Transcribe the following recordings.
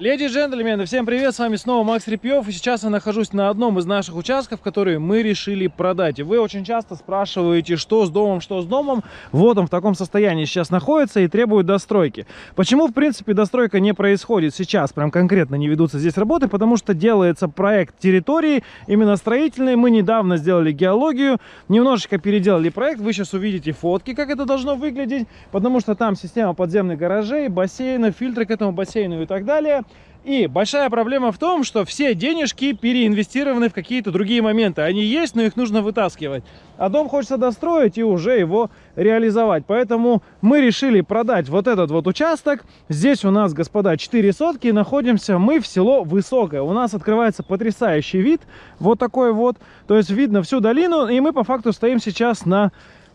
Леди и джентльмены, всем привет, с вами снова Макс Репьев, и сейчас я нахожусь на одном из наших участков, которые мы решили продать. И вы очень часто спрашиваете, что с домом, что с домом. Вот он в таком состоянии сейчас находится и требует достройки. Почему, в принципе, достройка не происходит сейчас, прям конкретно не ведутся здесь работы? Потому что делается проект территории, именно строительный. Мы недавно сделали геологию, немножечко переделали проект, вы сейчас увидите фотки, как это должно выглядеть, потому что там система подземных гаражей, бассейна, фильтры к этому бассейну и так далее. И большая проблема в том, что все денежки переинвестированы в какие-то другие моменты. Они есть, но их нужно вытаскивать. А дом хочется достроить и уже его реализовать. Поэтому мы решили продать вот этот вот участок. Здесь у нас, господа, 4 сотки. Находимся мы в село Высокое. У нас открывается потрясающий вид. Вот такой вот. То есть видно всю долину. И мы по факту стоим сейчас на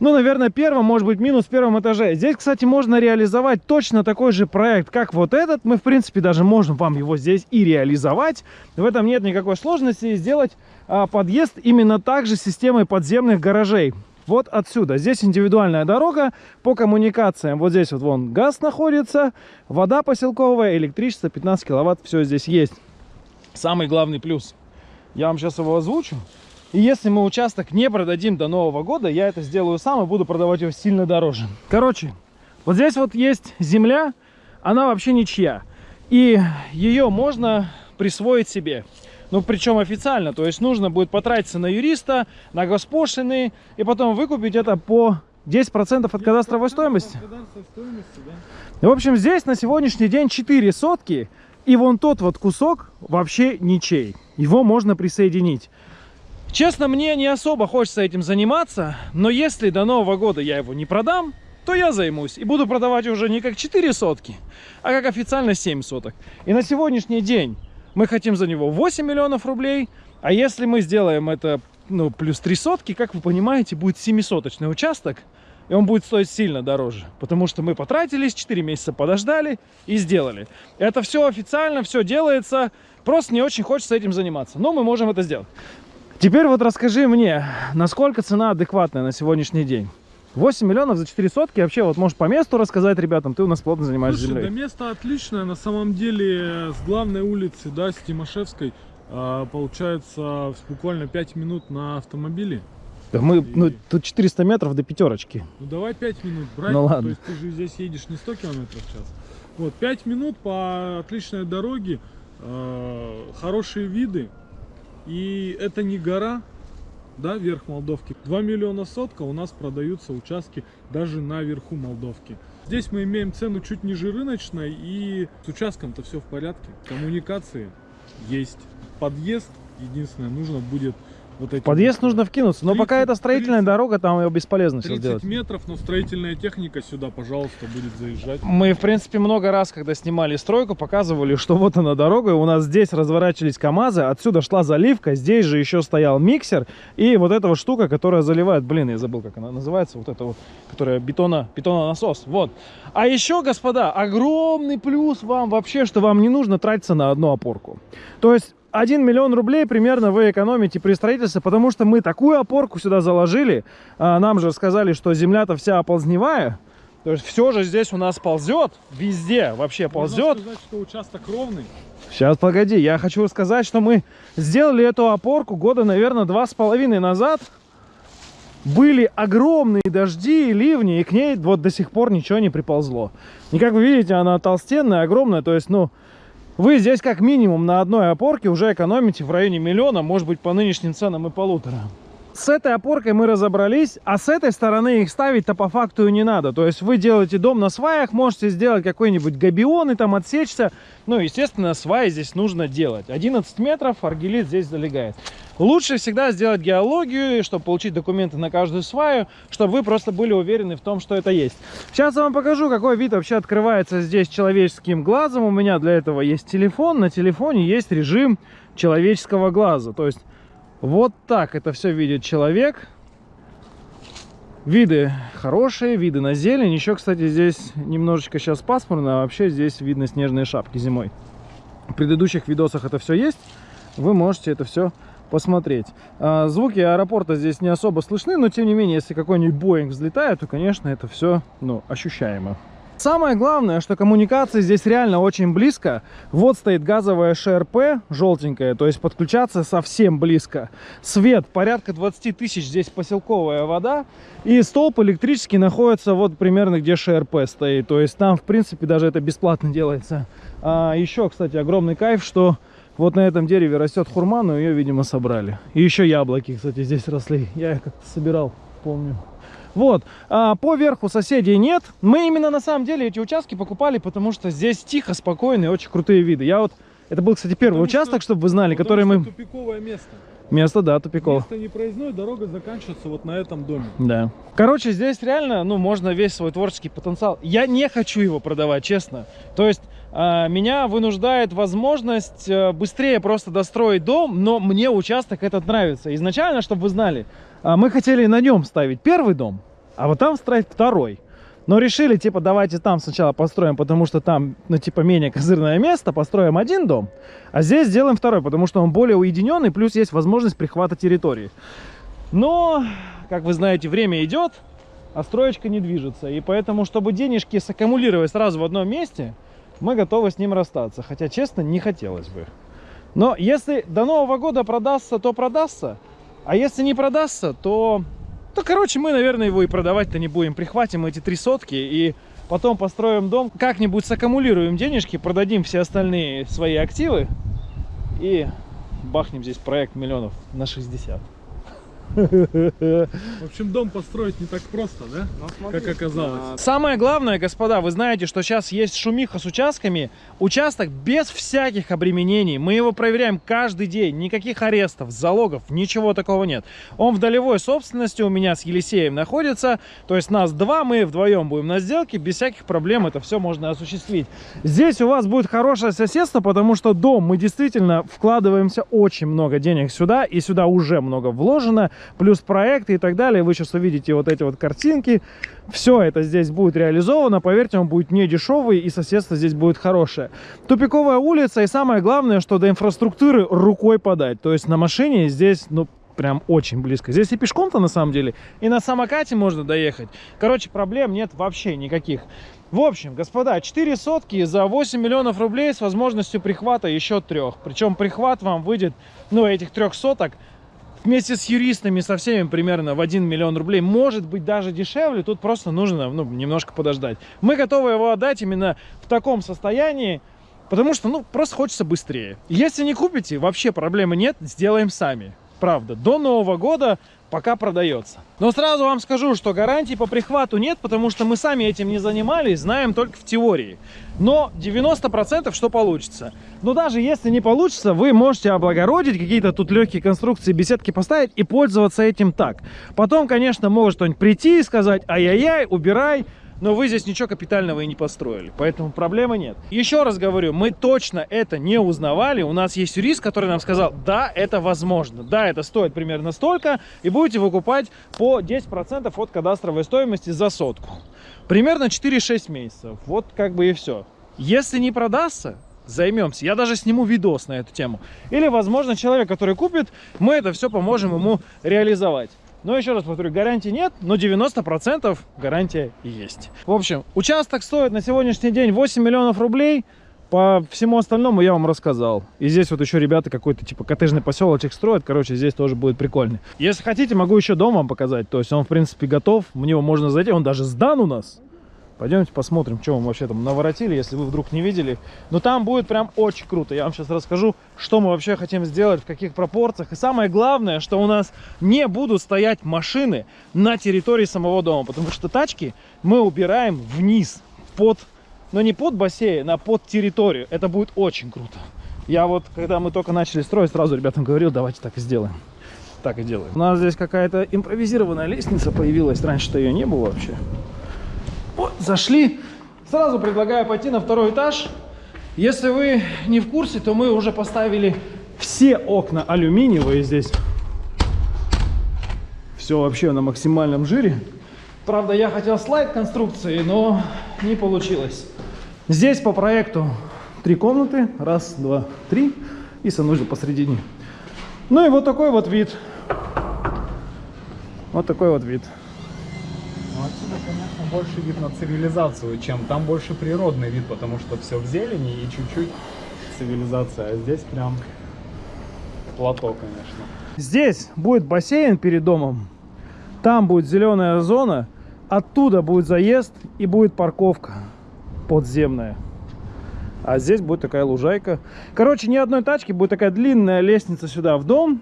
ну, наверное, первом, может быть, минус первом этаже. Здесь, кстати, можно реализовать точно такой же проект, как вот этот. Мы, в принципе, даже можем вам его здесь и реализовать. В этом нет никакой сложности. Сделать а, подъезд именно так же системой подземных гаражей. Вот отсюда. Здесь индивидуальная дорога по коммуникациям. Вот здесь вот вон газ находится, вода поселковая, электричество, 15 киловатт. Все здесь есть. Самый главный плюс. Я вам сейчас его озвучу. И если мы участок не продадим до Нового года, я это сделаю сам и буду продавать его сильно дороже. Короче, вот здесь вот есть земля, она вообще ничья. И ее можно присвоить себе. Ну, причем официально. То есть нужно будет потратиться на юриста, на госпошлины, и потом выкупить это по 10% от кадастровой стоимости. стоимости да. В общем, здесь на сегодняшний день 4 сотки, и вон тот вот кусок вообще ничей. Его можно присоединить. Честно, мне не особо хочется этим заниматься, но если до Нового года я его не продам, то я займусь и буду продавать уже не как 4 сотки, а как официально 7 соток. И на сегодняшний день мы хотим за него 8 миллионов рублей, а если мы сделаем это ну, плюс 3 сотки, как вы понимаете, будет 7-соточный участок, и он будет стоить сильно дороже, потому что мы потратились, 4 месяца подождали и сделали. Это все официально, все делается, просто не очень хочется этим заниматься, но мы можем это сделать. Теперь вот расскажи мне, насколько цена адекватная на сегодняшний день? 8 миллионов за 4 сотки. Вообще, вот можешь по месту рассказать ребятам, ты у нас плотно занимаешься Слушай, землей. да место отличное. На самом деле, с главной улицы, да, с Тимошевской, а, получается буквально 5 минут на автомобиле. Да мы, и... ну, тут 400 метров до пятерочки. Ну давай 5 минут брать. Ну ладно. То есть ты же здесь едешь не 100 километров в час. Вот, 5 минут по отличной дороге, э, хорошие виды. И это не гора, да, верх Молдовки. 2 миллиона сотка у нас продаются участки даже на верху Молдовки. Здесь мы имеем цену чуть ниже рыночной и с участком-то все в порядке. Коммуникации есть. Подъезд, единственное, нужно будет вот эти Подъезд нужно вкинуться, но 30, пока это строительная 30, дорога, там ее бесполезно 30 все сделать. метров, но строительная техника сюда, пожалуйста, будет заезжать. Мы, в принципе, много раз, когда снимали стройку, показывали, что вот она дорога, у нас здесь разворачивались КАМАЗы, отсюда шла заливка, здесь же еще стоял миксер, и вот эта вот штука, которая заливает, блин, я забыл, как она называется, вот эта вот, которая бетона, бетононасос, вот. А еще, господа, огромный плюс вам вообще, что вам не нужно тратиться на одну опорку. То есть 1 миллион рублей примерно вы экономите при строительстве, потому что мы такую опорку сюда заложили. А, нам же сказали, что земля-то вся оползневая. То есть все же здесь у нас ползет, везде вообще ползет. Можно сказать, что участок ровный. Сейчас, погоди, я хочу сказать, что мы сделали эту опорку года, наверное, два с половиной назад. Были огромные дожди и ливни, и к ней вот до сих пор ничего не приползло. И как вы видите, она толстенная, огромная, то есть, ну, вы здесь как минимум на одной опорке уже экономите в районе миллиона, может быть по нынешним ценам и полутора. С этой опоркой мы разобрались, а с этой стороны их ставить-то по факту и не надо. То есть вы делаете дом на сваях, можете сделать какой-нибудь габион и там отсечься. Ну, естественно, сваи здесь нужно делать. 11 метров, аргелит здесь залегает. Лучше всегда сделать геологию, чтобы получить документы на каждую сваю, чтобы вы просто были уверены в том, что это есть. Сейчас я вам покажу, какой вид вообще открывается здесь человеческим глазом. У меня для этого есть телефон. На телефоне есть режим человеческого глаза. То есть вот так это все видит человек. Виды хорошие, виды на зелень. Еще, кстати, здесь немножечко сейчас пасмурно, а вообще здесь видно снежные шапки зимой. В предыдущих видосах это все есть. Вы можете это все посмотреть. А, звуки аэропорта здесь не особо слышны, но тем не менее, если какой-нибудь Боинг взлетает, то, конечно, это все ну, ощущаемо. Самое главное, что коммуникации здесь реально очень близко. Вот стоит газовая ШРП, желтенькая, то есть подключаться совсем близко. Свет, порядка 20 тысяч, здесь поселковая вода. И столб электрический находится вот примерно где ШРП стоит. То есть там, в принципе, даже это бесплатно делается. А еще, кстати, огромный кайф, что вот на этом дереве растет хурма, но ее, видимо, собрали. И еще яблоки, кстати, здесь росли. Я их как-то собирал, помню. Вот, а по верху соседей нет. Мы именно на самом деле эти участки покупали, потому что здесь тихо, спокойно и очень крутые виды. Я вот, это был, кстати, первый Потому участок, что- чтобы вы знали, который мы... тупиковое место. Место, да, тупиково. Место не проездной, дорога заканчивается вот на этом доме. Да. Короче, здесь реально, ну, можно весь свой творческий потенциал. Я не хочу его продавать, честно. То есть а, меня вынуждает возможность а, быстрее просто достроить дом, но мне участок этот нравится. Изначально, чтобы вы знали, а, мы хотели на нем ставить первый дом, а вот там строить второй. Но решили, типа, давайте там сначала построим, потому что там, ну, типа, менее козырное место, построим один дом, а здесь сделаем второй, потому что он более уединенный, плюс есть возможность прихвата территории. Но, как вы знаете, время идет, а строечка не движется. И поэтому, чтобы денежки саккумулировать сразу в одном месте, мы готовы с ним расстаться. Хотя, честно, не хотелось бы. Но если до Нового года продастся, то продастся. А если не продастся, то... То, короче, мы, наверное, его и продавать-то не будем. Прихватим эти три сотки и потом построим дом. Как-нибудь саккумулируем денежки, продадим все остальные свои активы. И бахнем здесь проект миллионов на 60. В общем, дом построить не так просто, да? Как оказалось. Самое главное, господа, вы знаете, что сейчас есть шумиха с участками. Участок без всяких обременений. Мы его проверяем каждый день. Никаких арестов, залогов, ничего такого нет. Он в долевой собственности у меня с Елисеем находится. То есть нас два, мы вдвоем будем на сделке. Без всяких проблем это все можно осуществить. Здесь у вас будет хорошее соседство, потому что дом мы действительно вкладываемся очень много денег сюда. И сюда уже много вложено. Плюс проекты и так далее. Вы сейчас увидите вот эти вот картинки. Все это здесь будет реализовано. Поверьте, он будет не дешевый и соседство здесь будет хорошее. Тупиковая улица и самое главное, что до инфраструктуры рукой подать. То есть на машине здесь, ну, прям очень близко. Здесь и пешком-то на самом деле, и на самокате можно доехать. Короче, проблем нет вообще никаких. В общем, господа, 4 сотки за 8 миллионов рублей с возможностью прихвата еще трех. Причем прихват вам выйдет, ну, этих трех соток вместе с юристами, со всеми примерно в 1 миллион рублей. Может быть даже дешевле, тут просто нужно ну, немножко подождать. Мы готовы его отдать именно в таком состоянии, потому что ну просто хочется быстрее. Если не купите, вообще проблемы нет, сделаем сами. Правда, до Нового года пока продается. Но сразу вам скажу, что гарантий по прихвату нет, потому что мы сами этим не занимались, знаем только в теории. Но 90% что получится. Но даже если не получится, вы можете облагородить какие-то тут легкие конструкции, беседки поставить и пользоваться этим так. Потом, конечно, может кто-нибудь прийти и сказать, ай-яй-яй, убирай, но вы здесь ничего капитального и не построили, поэтому проблемы нет. Еще раз говорю, мы точно это не узнавали, у нас есть юрист, который нам сказал, да, это возможно, да, это стоит примерно столько, и будете выкупать по 10% от кадастровой стоимости за сотку. Примерно 4-6 месяцев, вот как бы и все. Если не продастся, займемся. Я даже сниму видос на эту тему. Или, возможно, человек, который купит, мы это все поможем ему реализовать. Но еще раз повторю, гарантии нет, но 90% гарантия есть. В общем, участок стоит на сегодняшний день 8 миллионов рублей. По всему остальному я вам рассказал. И здесь вот еще ребята какой-то типа коттеджный поселочек строят. Короче, здесь тоже будет прикольно. Если хотите, могу еще дом вам показать. То есть он, в принципе, готов. В него можно зайти. Он даже сдан у нас. Пойдемте посмотрим, что мы вообще там наворотили, если вы вдруг не видели. Но там будет прям очень круто. Я вам сейчас расскажу, что мы вообще хотим сделать, в каких пропорциях. И самое главное, что у нас не будут стоять машины на территории самого дома. Потому что тачки мы убираем вниз, под, но не под бассейн, а под территорию. Это будет очень круто. Я вот, когда мы только начали строить, сразу ребятам говорил, давайте так и сделаем. Так и делаем. У нас здесь какая-то импровизированная лестница появилась. Раньше-то ее не было вообще. Вот, зашли. Сразу предлагаю пойти на второй этаж. Если вы не в курсе, то мы уже поставили все окна алюминиевые здесь. Все вообще на максимальном жире. Правда, я хотел слайд конструкции, но не получилось. Здесь по проекту три комнаты. Раз, два, три. И санузел посередине. Ну и вот такой вот вид. Вот такой вот вид. Отсюда, конечно, больше вид на цивилизацию, чем там больше природный вид, потому что все в зелени и чуть-чуть цивилизация. А здесь прям плато, конечно. Здесь будет бассейн перед домом, там будет зеленая зона, оттуда будет заезд и будет парковка подземная. А здесь будет такая лужайка. Короче, ни одной тачки, будет такая длинная лестница сюда в дом.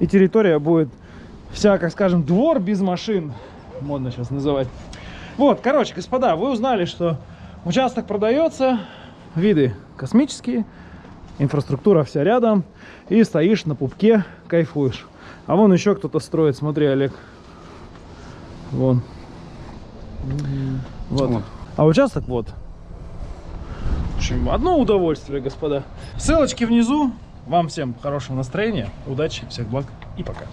И территория будет вся, как скажем, двор без машин. Модно сейчас называть. Вот, короче, господа, вы узнали, что участок продается, виды космические, инфраструктура вся рядом, и стоишь на пупке, кайфуешь. А вон еще кто-то строит, смотри, Олег. Вон. Вот. А участок вот. В общем, одно удовольствие, господа. Ссылочки внизу. Вам всем хорошего настроения, удачи, всех благ и пока.